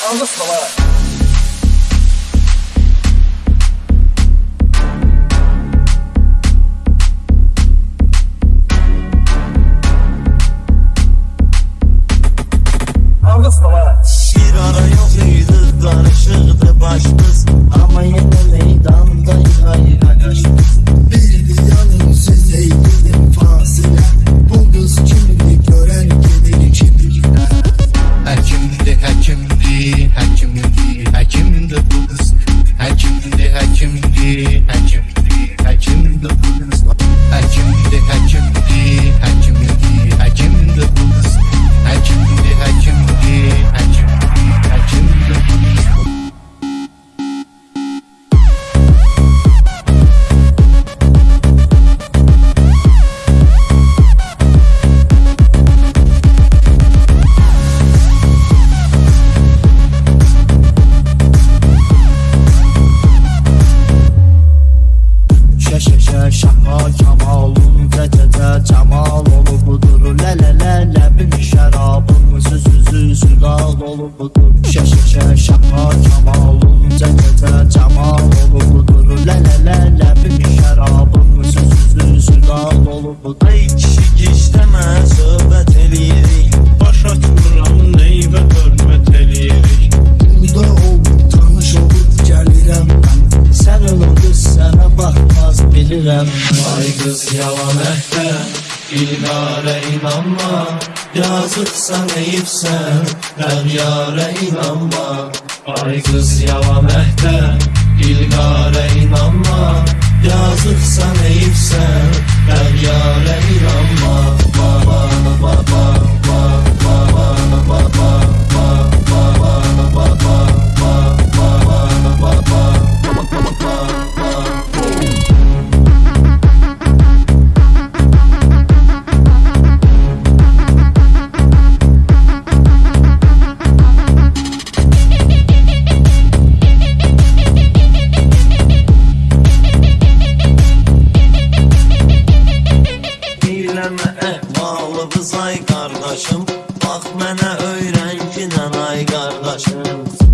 I'll just relax. I'll. Bir ara yok muydu, karışıktı baştı Kamal olub budur Şişə şişə şəha Kamalım cənnətə cəmal olub budur Lələ lələ bir şərabım Sözsüzlü südal olub budur Ey kişi gizləmə söhbət eləyirik Baş açmıram neyvə hörmət eləyirik Burada olub tanış olub gəlirəm mən Sən olub sənə baxmaz bilirəm Ay qız yalan əhdə İlare inanma Yazıksan eyipsen Rəğyare inanma. Ay qız yava məhdə İlqare inanma Halımız ay kardeşim. Bak mənə öyrən ki, ay kardeşim.